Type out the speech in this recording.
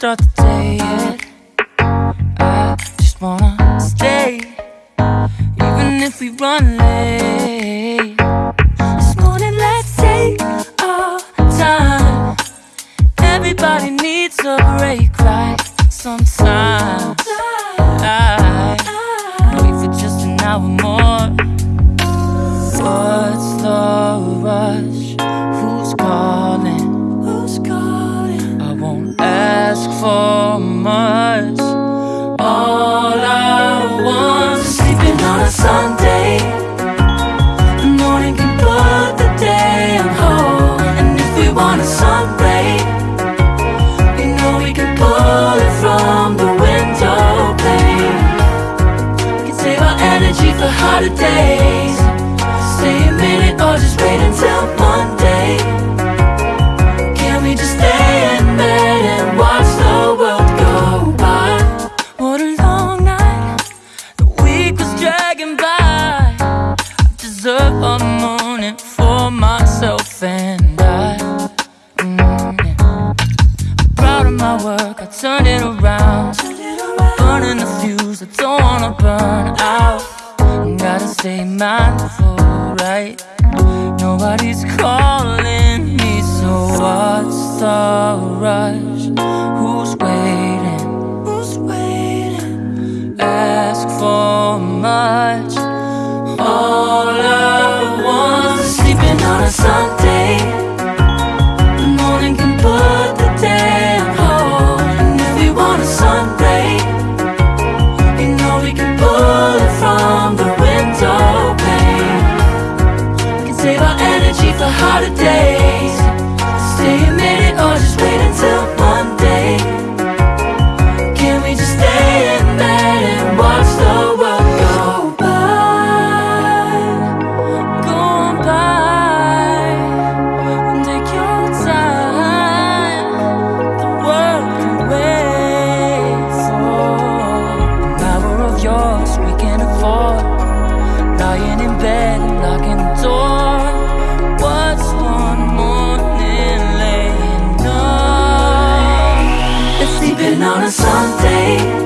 start the day yet. I just wanna stay Even if we run late. This morning let's take our time. Everybody needs a break right sometimes the harder days Stay a minute or just wait until Monday. alright You.